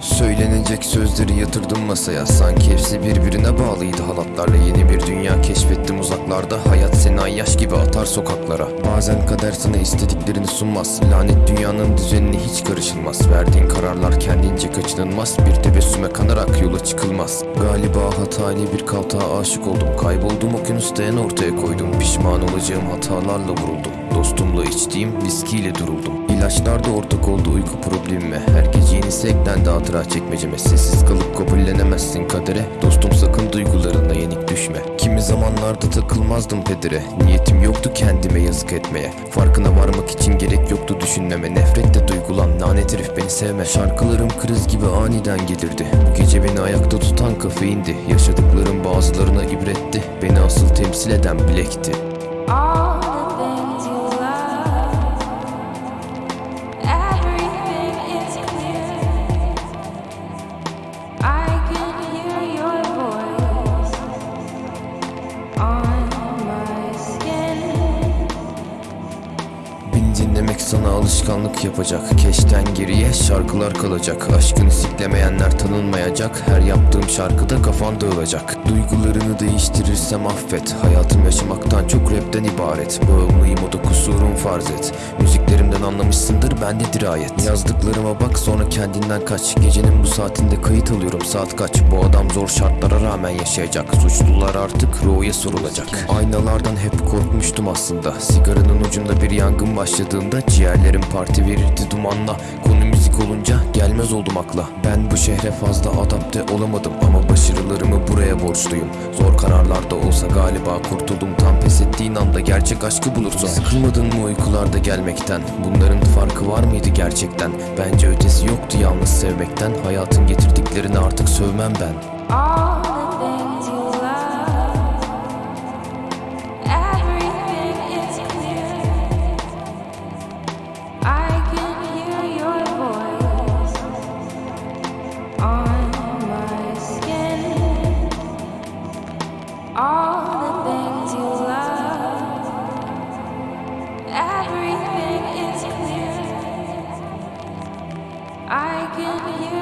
Söylenecek sözleri yatırdım masaya. Sanki hepsi birbirine bağlıydı. Halatlarla Yeni bir dünya keşfettim. Uzaklarda Hayat seni ayyaş gibi atar sokaklara. Bazen kader sana istediklerini sunmaz. Lanet dünyanın düzenine hiç karışılmaz. Verdiğin kararlar kendince kaçınılmaz. Bir tebessüme kanarak yola çıkılmaz. Galiba hatayla bir kaltağa aşık oldum. Kayboldum okyanusta en ortaya koydum. Pişman olacağım hatalarla vuruldum. Dostumla içtiğim viskiyle duruldum. İlaçlar da ortak oldu uyku problemime Her gece yenisi eklendi hatıra çekmeceme Sessiz kalıp kabullenemezsin kadere. Dostum sakın duygularına yenik düşme. Kimi zamanlarda takılmazdım pedere. Niyetim yoktu kendime yazık etmeye. Farkına varmak için gerek yoktu düşünmeme. Nefretle duygulan lanet herif beni sevme. Şarkılarım kriz gibi aniden gelirdi. Bu gece beni ayakta tutan kafeindi. Yaşadıklarım bazılarına ibretti. Beni asıl temsil eden bilekti. All dinlemek sana alışkanlık yapacak. Keşten geriye şarkılar kalacak. Aşkını siklemeyenler tanınmayacak. Her yaptığım şarkıda kafan dağılacak. Duygularını değiştirirsem affet. Hayatım yaşamaktan çok rapten ibaret. Bağımlıyım o da kusurum farz et. Müziklerimden anlamışsındır bende dirayet. Yazdıklarıma bak sonra kendinden kaç. Gecenin bu saatinde kayıt alıyorum. Saat kaç? Bu adam zor şartlara rağmen yaşayacak. Suçlular artık Ro'ya sorulacak. Aynalardan hep korkmuştum aslında. Sigaranın ucunda bir yangın başladığında Ciğerlerim parti verirdi dumanla. Konu müzik olunca gelmez oldum akla. Ben bu şehre fazla adapte olamadım Ama başarılarımı buraya borçluyum. Zor kararlarda olsa galiba kurtuldum. Tam pes ettiğin anda gerçek aşkı bulursun. Sıkılmadın mı uykularda gelmekten? Bunların farkı var mıydı gerçekten? Bence ötesi yoktu yalnız sevmekten. Hayatın getirdiklerini artık sövmem ben. All I can hear